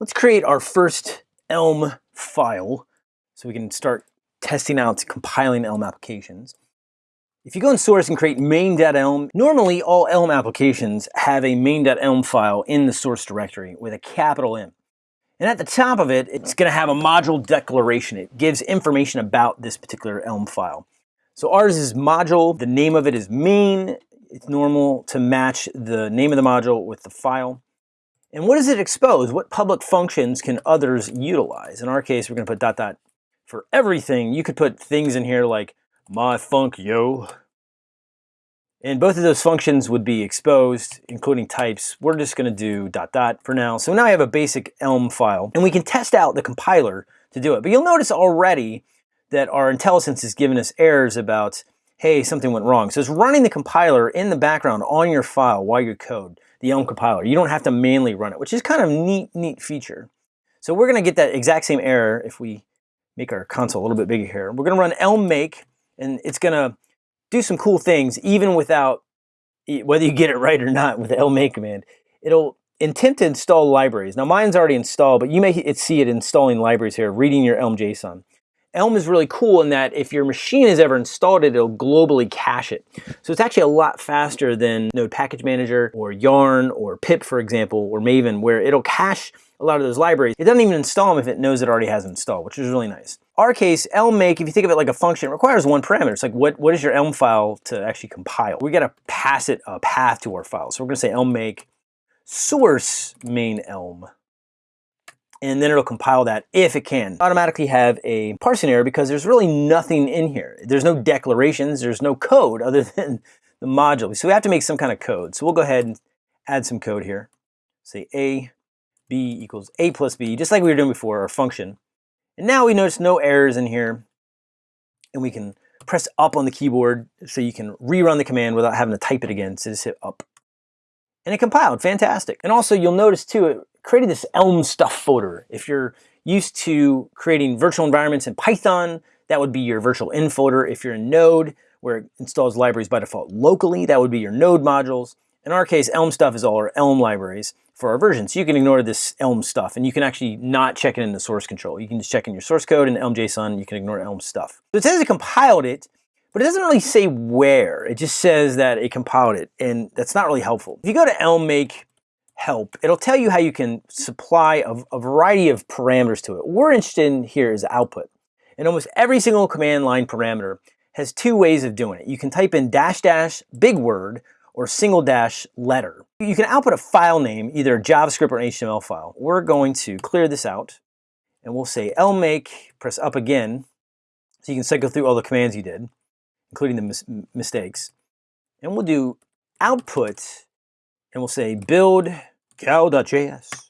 Let's create our first Elm file so we can start testing out compiling Elm applications. If you go in source and create main.elm, normally all Elm applications have a main.elm file in the source directory with a capital M. And at the top of it, it's going to have a module declaration. It gives information about this particular Elm file. So ours is module, the name of it is main. It's normal to match the name of the module with the file. And what does it expose? What public functions can others utilize? In our case, we're going to put dot dot for everything. You could put things in here like my funk yo. And both of those functions would be exposed, including types. We're just going to do dot dot for now. So now I have a basic Elm file, and we can test out the compiler to do it. But you'll notice already that our IntelliSense is giving us errors about, hey, something went wrong. So it's running the compiler in the background on your file while you code the Elm compiler. You don't have to manually run it, which is kind of neat, neat feature. So we're going to get that exact same error if we make our console a little bit bigger here. We're going to run elm make, and it's going to do some cool things even without, whether you get it right or not with the elm make command. It'll attempt to install libraries. Now mine's already installed, but you may see it installing libraries here, reading your Elm JSON. Elm is really cool in that if your machine has ever installed it, it'll globally cache it. So it's actually a lot faster than Node Package Manager or Yarn or pip, for example, or Maven, where it'll cache a lot of those libraries. It doesn't even install them if it knows it already has installed, which is really nice. Our case, Elm make, if you think of it like a function, it requires one parameter. It's like, what, what is your Elm file to actually compile? We gotta pass it a path to our file. So we're gonna say Elm make source main Elm and then it'll compile that if it can. Automatically have a parsing error because there's really nothing in here. There's no declarations, there's no code other than the module. So we have to make some kind of code. So we'll go ahead and add some code here. Say A, B equals A plus B, just like we were doing before, our function. And now we notice no errors in here. And we can press up on the keyboard so you can rerun the command without having to type it again. So just hit up. And it compiled, fantastic. And also you'll notice too, it created this Elm stuff folder. If you're used to creating virtual environments in Python, that would be your virtual env folder. If you're in Node, where it installs libraries by default locally, that would be your Node modules. In our case, Elm stuff is all our Elm libraries for our version. So you can ignore this Elm stuff and you can actually not check it in the source control. You can just check in your source code in Elm JSON, you can ignore Elm stuff. So it says it compiled it, but it doesn't really say where. It just says that it compiled it, and that's not really helpful. If you go to Elm make help, it'll tell you how you can supply a, a variety of parameters to it. What we're interested in here is output. And almost every single command line parameter has two ways of doing it. You can type in dash dash big word or single dash letter. You can output a file name, either a JavaScript or an HTML file. We're going to clear this out and we'll say elm make, press up again, so you can cycle through all the commands you did, including the mis mistakes. And we'll do output and we'll say build Cauda.js